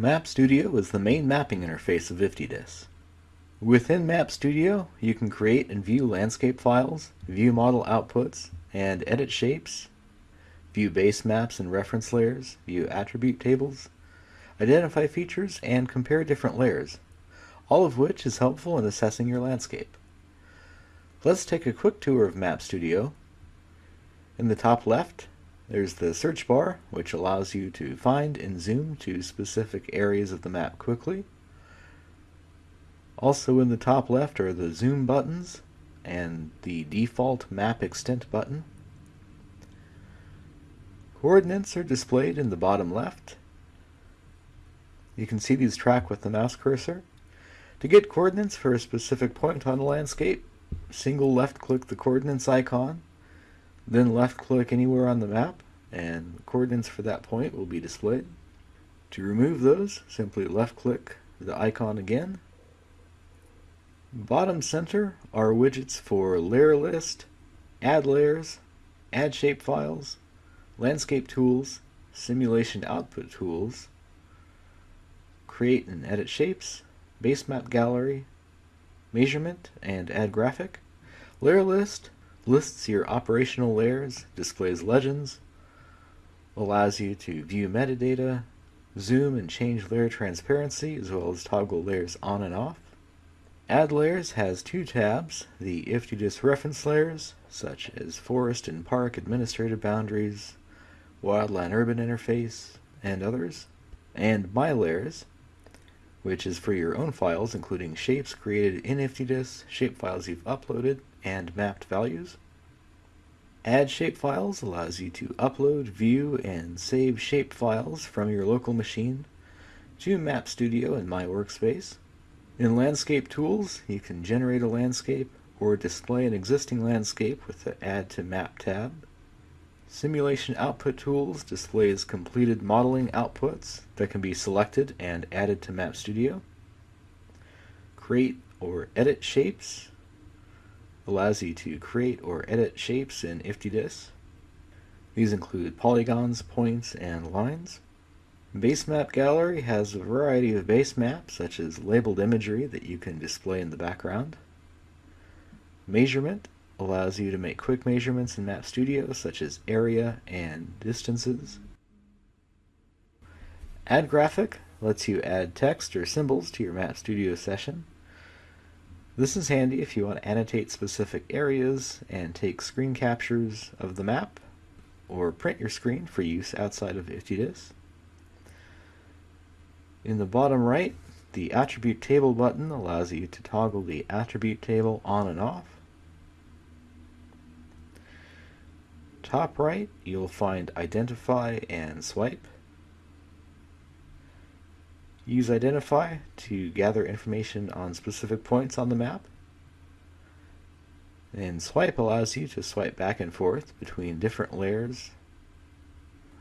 Map Studio is the main mapping interface of IFTDIS. Within Map Studio, you can create and view landscape files, view model outputs, and edit shapes, view base maps and reference layers, view attribute tables, identify features, and compare different layers, all of which is helpful in assessing your landscape. Let's take a quick tour of Map Studio. In the top left, there's the search bar, which allows you to find and zoom to specific areas of the map quickly. Also in the top left are the zoom buttons and the default map extent button. Coordinates are displayed in the bottom left. You can see these track with the mouse cursor. To get coordinates for a specific point on the landscape, single left click the coordinates icon, then left click anywhere on the map, and coordinates for that point will be displayed. To remove those, simply left click the icon again. Bottom center are widgets for layer list, add layers, add shapefiles, landscape tools, simulation output tools, create and edit shapes, base map gallery, measurement, and add graphic. Layer list lists your operational layers, displays legends, allows you to view metadata, zoom and change layer transparency, as well as toggle layers on and off. Add Layers has two tabs, the IFTDIS reference layers, such as Forest and Park Administrative Boundaries, Wildland Urban Interface, and others, and My Layers, which is for your own files, including shapes created in IFTDIS, shapefiles you've uploaded, and mapped values. Add shapefiles allows you to upload, view, and save shapefiles from your local machine to Map Studio in My Workspace. In Landscape Tools, you can generate a landscape or display an existing landscape with the Add to Map tab. Simulation Output Tools displays completed modeling outputs that can be selected and added to Map Studio. Create or Edit Shapes allows you to create or edit shapes in IFTDIS. These include polygons, points, and lines. Base Map Gallery has a variety of base maps, such as labeled imagery that you can display in the background. Measurement allows you to make quick measurements in Map Studio, such as area and distances. Add Graphic lets you add text or symbols to your Map Studio session. This is handy if you want to annotate specific areas and take screen captures of the map, or print your screen for use outside of IFTDIS. In the bottom right, the Attribute Table button allows you to toggle the attribute table on and off. top right, you'll find Identify and Swipe. Use Identify to gather information on specific points on the map. And Swipe allows you to swipe back and forth between different layers.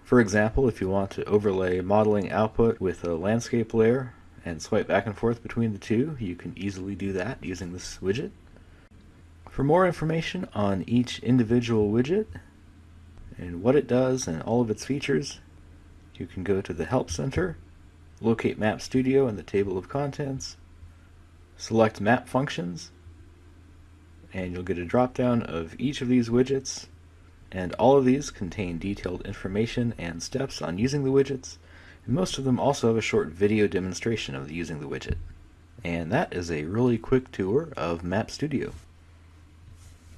For example, if you want to overlay modeling output with a landscape layer and swipe back and forth between the two, you can easily do that using this widget. For more information on each individual widget, and what it does and all of its features, you can go to the Help Center, locate Map Studio in the table of contents, select Map Functions, and you'll get a drop-down of each of these widgets, and all of these contain detailed information and steps on using the widgets, and most of them also have a short video demonstration of using the widget. And that is a really quick tour of Map Studio.